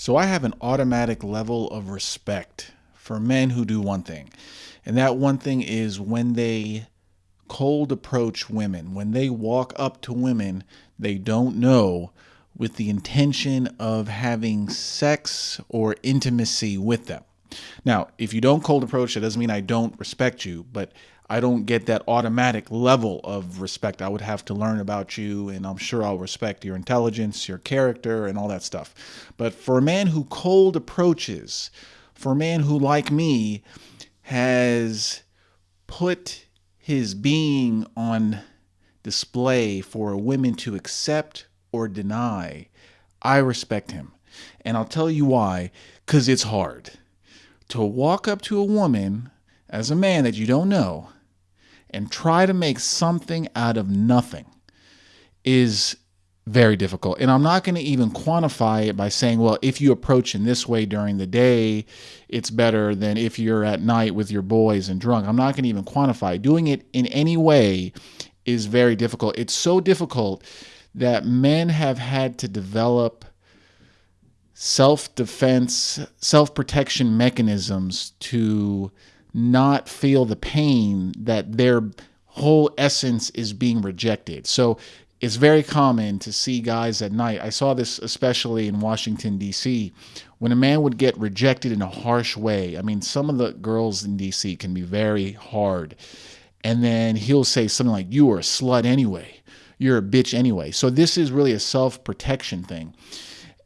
So I have an automatic level of respect for men who do one thing. And that one thing is when they cold approach women, when they walk up to women they don't know with the intention of having sex or intimacy with them. Now, if you don't cold approach, it doesn't mean I don't respect you, but I don't get that automatic level of respect. I would have to learn about you, and I'm sure I'll respect your intelligence, your character, and all that stuff. But for a man who cold approaches, for a man who, like me, has put his being on display for women to accept or deny, I respect him. And I'll tell you why, because it's hard. To walk up to a woman as a man that you don't know and try to make something out of nothing is very difficult. And I'm not going to even quantify it by saying, well, if you approach in this way during the day, it's better than if you're at night with your boys and drunk. I'm not going to even quantify. Doing it in any way is very difficult. It's so difficult that men have had to develop self defense, self protection mechanisms to not feel the pain that their whole essence is being rejected. So it's very common to see guys at night. I saw this especially in Washington, D.C., when a man would get rejected in a harsh way. I mean, some of the girls in D.C. can be very hard. And then he'll say something like, You are a slut anyway. You're a bitch anyway. So this is really a self protection thing.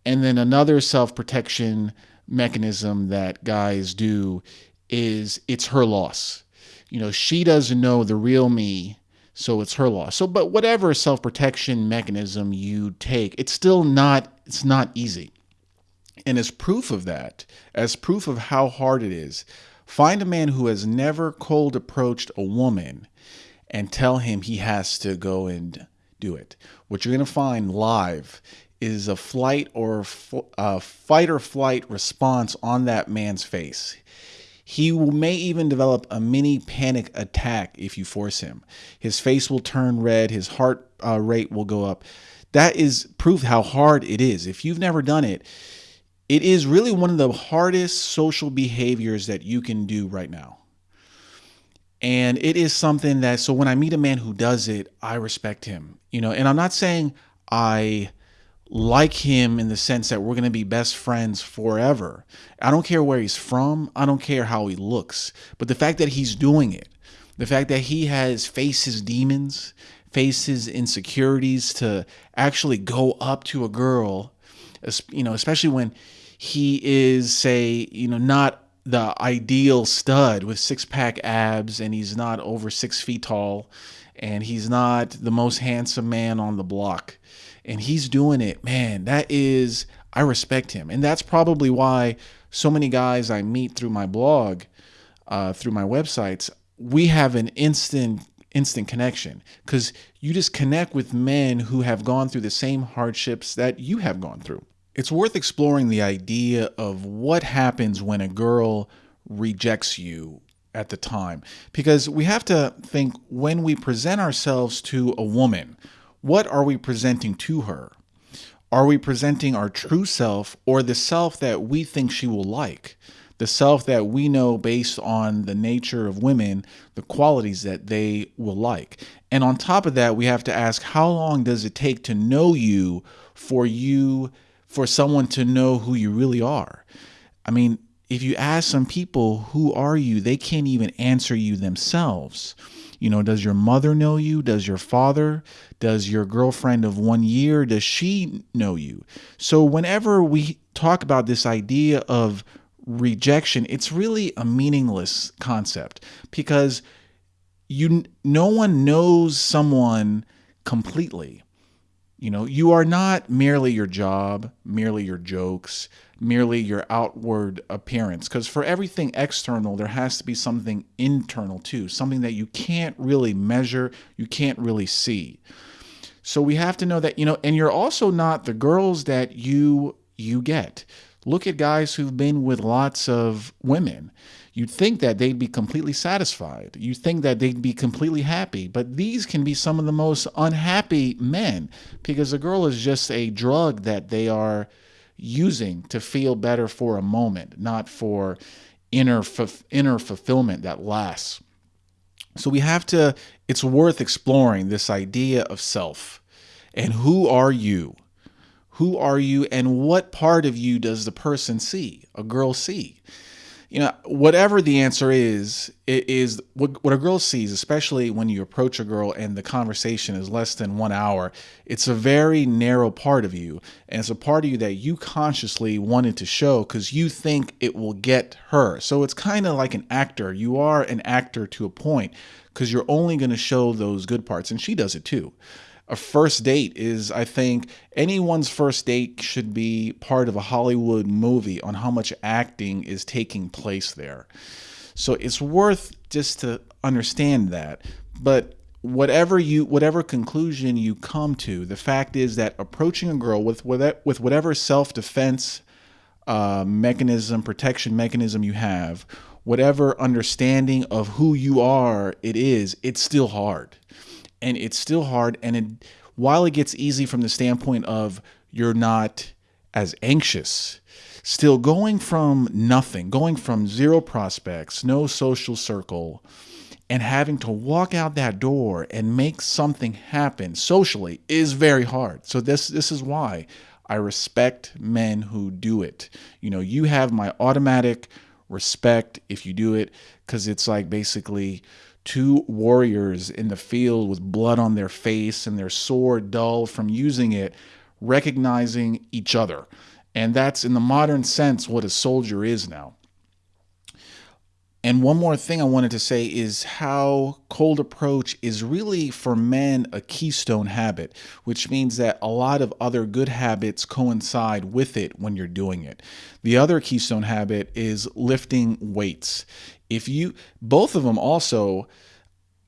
And then another self protection mechanism that guys do is it's her loss. You know, she doesn't know the real me, so it's her loss. So, but whatever self-protection mechanism you take, it's still not it's not easy. And as proof of that, as proof of how hard it is, find a man who has never cold approached a woman and tell him he has to go and do it. What you're going to find live is a flight or a fight or flight response on that man's face. He may even develop a mini panic attack if you force him. His face will turn red, his heart uh, rate will go up. That is proof how hard it is. If you've never done it, it is really one of the hardest social behaviors that you can do right now. And it is something that, so when I meet a man who does it, I respect him. You know, and I'm not saying I like him in the sense that we're going to be best friends forever. I don't care where he's from, I don't care how he looks, but the fact that he's doing it, the fact that he has faced his demons, faced his insecurities to actually go up to a girl, you know, especially when he is say, you know, not the ideal stud with six pack abs and he's not over six feet tall and he's not the most handsome man on the block and he's doing it, man, that is, I respect him. And that's probably why so many guys I meet through my blog, uh, through my websites, we have an instant instant connection because you just connect with men who have gone through the same hardships that you have gone through. It's worth exploring the idea of what happens when a girl rejects you at the time because we have to think when we present ourselves to a woman what are we presenting to her? Are we presenting our true self or the self that we think she will like? The self that we know based on the nature of women, the qualities that they will like. And on top of that, we have to ask how long does it take to know you for you, for someone to know who you really are? I mean, if you ask some people, who are you? They can't even answer you themselves. You know, does your mother know you? Does your father? Does your girlfriend of one year, does she know you? So whenever we talk about this idea of rejection, it's really a meaningless concept because you no one knows someone completely. You know, you are not merely your job, merely your jokes, merely your outward appearance. Because for everything external, there has to be something internal too, something that you can't really measure, you can't really see. So we have to know that, you know, and you're also not the girls that you you get. Look at guys who've been with lots of women. You'd think that they'd be completely satisfied. You'd think that they'd be completely happy. But these can be some of the most unhappy men because a girl is just a drug that they are using to feel better for a moment, not for inner inner fulfillment that lasts. So we have to it's worth exploring this idea of self. And who are you? Who are you and what part of you does the person see, a girl see? you know, whatever the answer is, it is what, what a girl sees, especially when you approach a girl and the conversation is less than one hour. It's a very narrow part of you, and it's a part of you that you consciously wanted to show because you think it will get her. So it's kind of like an actor. You are an actor to a point because you're only going to show those good parts, and she does it too a first date is I think anyone's first date should be part of a Hollywood movie on how much acting is taking place there. So it's worth just to understand that. But whatever you whatever conclusion you come to, the fact is that approaching a girl with with whatever self-defense uh, mechanism, protection mechanism you have, whatever understanding of who you are it is, it's still hard and it's still hard. And it, while it gets easy from the standpoint of you're not as anxious, still going from nothing, going from zero prospects, no social circle, and having to walk out that door and make something happen socially is very hard. So this this is why I respect men who do it. You know, you have my automatic respect if you do it cuz it's like basically two warriors in the field with blood on their face and their sword dull from using it, recognizing each other. And that's in the modern sense what a soldier is now. And one more thing I wanted to say is how cold approach is really for men a keystone habit, which means that a lot of other good habits coincide with it when you're doing it. The other keystone habit is lifting weights. If you, both of them also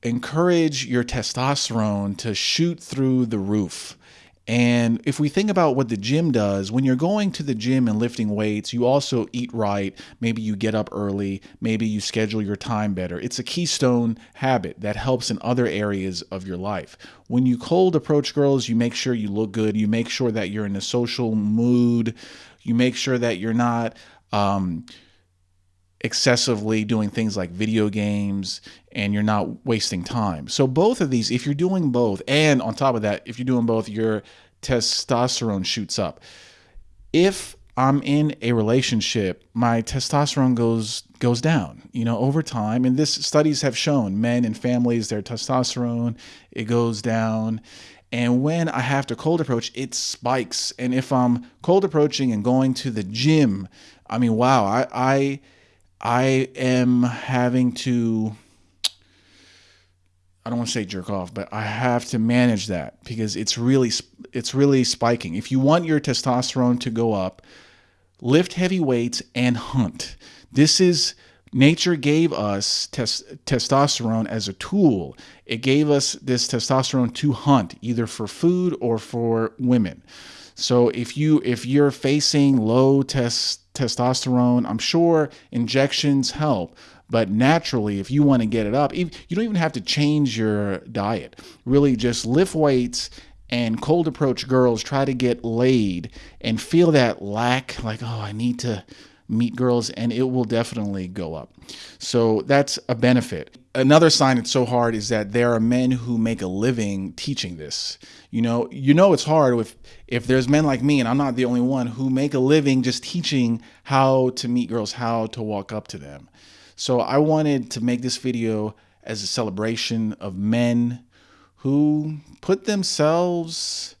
encourage your testosterone to shoot through the roof. And if we think about what the gym does, when you're going to the gym and lifting weights, you also eat right. Maybe you get up early. Maybe you schedule your time better. It's a keystone habit that helps in other areas of your life. When you cold approach girls, you make sure you look good. You make sure that you're in a social mood. You make sure that you're not. Um, excessively doing things like video games and you're not wasting time. So both of these, if you're doing both, and on top of that, if you're doing both, your testosterone shoots up. If I'm in a relationship, my testosterone goes goes down, you know, over time. And this studies have shown men and families, their testosterone, it goes down. And when I have to cold approach, it spikes. And if I'm cold approaching and going to the gym, I mean, wow, I, I I am having to I don't want to say jerk off, but I have to manage that because it's really it's really spiking. If you want your testosterone to go up, lift heavy weights and hunt. This is nature gave us tes- testosterone as a tool. It gave us this testosterone to hunt either for food or for women. So if you if you're facing low test testosterone. I'm sure injections help, but naturally, if you want to get it up, you don't even have to change your diet. Really, just lift weights and cold approach girls, try to get laid and feel that lack, like, oh, I need to meet girls, and it will definitely go up. So that's a benefit. Another sign it's so hard is that there are men who make a living teaching this. You know, you know it's hard if if there's men like me, and I'm not the only one, who make a living just teaching how to meet girls, how to walk up to them. So I wanted to make this video as a celebration of men who put themselves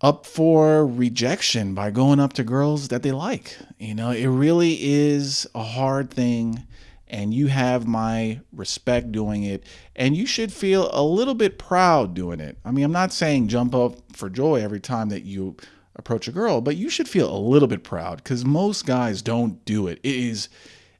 up for rejection by going up to girls that they like. You know, it really is a hard thing and you have my respect doing it and you should feel a little bit proud doing it. I mean, I'm not saying jump up for joy every time that you approach a girl, but you should feel a little bit proud cuz most guys don't do it. It is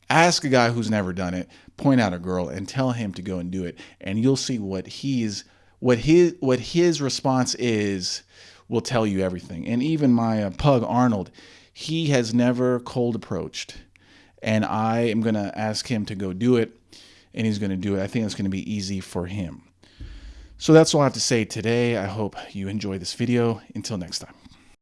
ask a guy who's never done it, point out a girl and tell him to go and do it and you'll see what he's what his what his response is will tell you everything. And even my uh, pug, Arnold, he has never cold approached. And I am going to ask him to go do it, and he's going to do it. I think it's going to be easy for him. So that's all I have to say today. I hope you enjoy this video. Until next time.